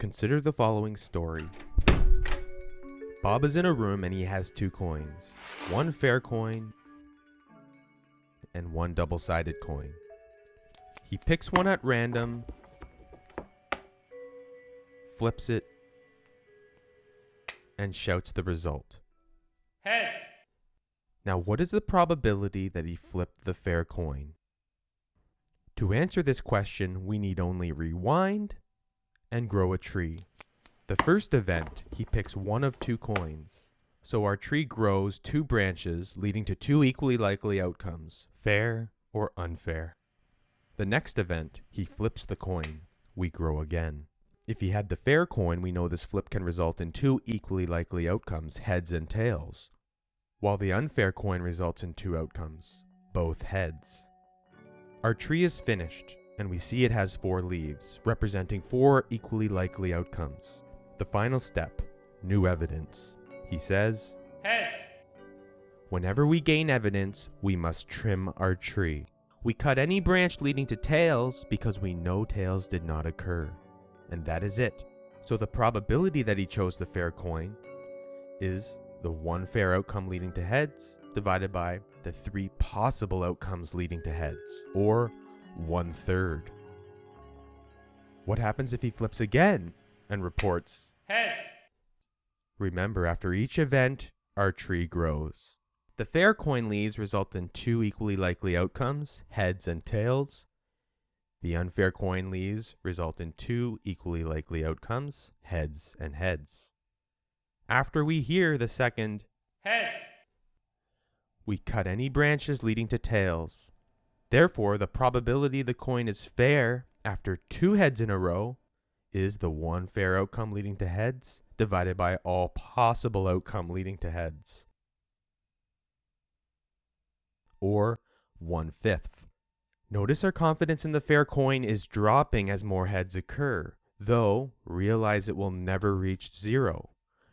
Consider the following story. Bob is in a room and he has two coins. One fair coin and one double-sided coin. He picks one at random, flips it, and shouts the result. Heads. Now what is the probability that he flipped the fair coin? To answer this question, we need only rewind and grow a tree. The first event, he picks one of two coins. So our tree grows two branches, leading to two equally likely outcomes, fair or unfair. The next event, he flips the coin. We grow again. If he had the fair coin, we know this flip can result in two equally likely outcomes, heads and tails. While the unfair coin results in two outcomes, both heads. Our tree is finished, and we see it has four leaves, representing four equally likely outcomes. The final step, new evidence. He says, Heads. Whenever we gain evidence, we must trim our tree. We cut any branch leading to tails because we know tails did not occur. And that is it. So the probability that he chose the fair coin is the one fair outcome leading to heads divided by the three possible outcomes leading to heads, or one third. What happens if he flips again and reports, Heads. Remember, after each event, our tree grows. The fair coin leaves result in two equally likely outcomes, heads and tails. The unfair coin leaves result in two equally likely outcomes, heads and heads. After we hear the second, Heads. we cut any branches leading to tails. Therefore, the probability the coin is fair after two heads in a row is the one fair outcome leading to heads divided by all possible outcome leading to heads. Or one fifth. Notice our confidence in the fair coin is dropping as more heads occur, though realize it will never reach zero.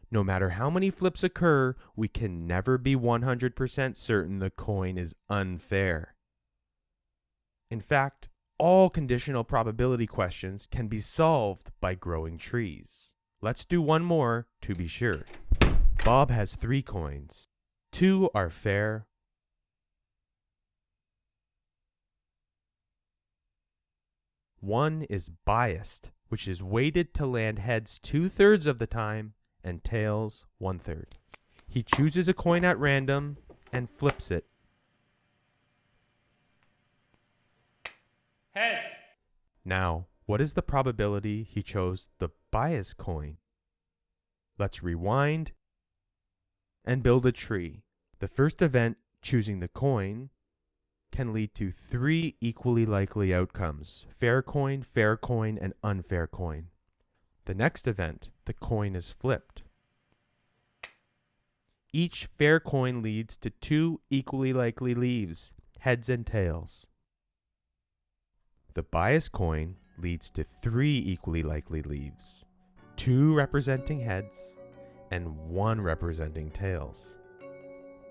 No matter how many flips occur, we can never be 100% certain the coin is unfair. In fact, all conditional probability questions can be solved by growing trees. Let's do one more to be sure. Bob has three coins. Two are fair. One is biased, which is weighted to land heads two thirds of the time and tails one third. He chooses a coin at random and flips it. Heads. Now, what is the probability he chose the bias coin? Let's rewind and build a tree. The first event, choosing the coin, can lead to three equally likely outcomes, fair coin, fair coin, and unfair coin. The next event, the coin is flipped. Each fair coin leads to two equally likely leaves, heads and tails. The biased coin leads to three equally likely leaves, two representing heads and one representing tails.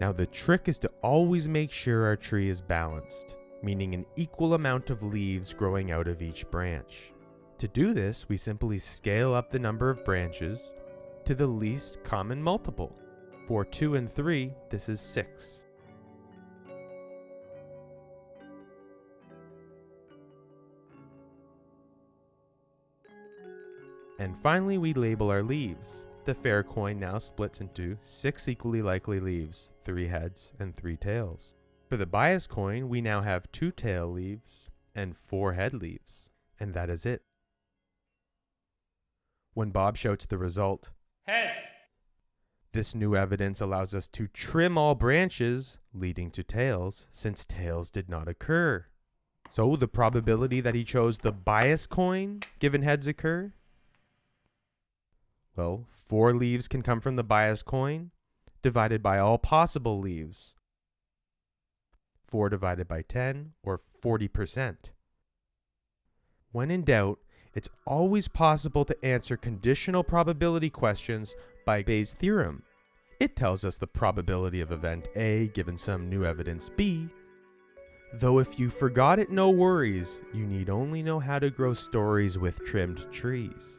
Now the trick is to always make sure our tree is balanced, meaning an equal amount of leaves growing out of each branch. To do this, we simply scale up the number of branches to the least common multiple. For 2 and 3, this is 6. And finally, we label our leaves. The fair coin now splits into six equally likely leaves, three heads and three tails. For the bias coin, we now have two tail leaves and four head leaves. And that is it. When Bob shouts the result, Heads. this new evidence allows us to trim all branches leading to tails since tails did not occur. So the probability that he chose the bias coin given heads occur? Well, four leaves can come from the bias coin divided by all possible leaves. 4 divided by 10 or 40%. When in doubt, it's always possible to answer conditional probability questions by Bayes' theorem. It tells us the probability of event A given some new evidence B. Though if you forgot it, no worries, you need only know how to grow stories with trimmed trees.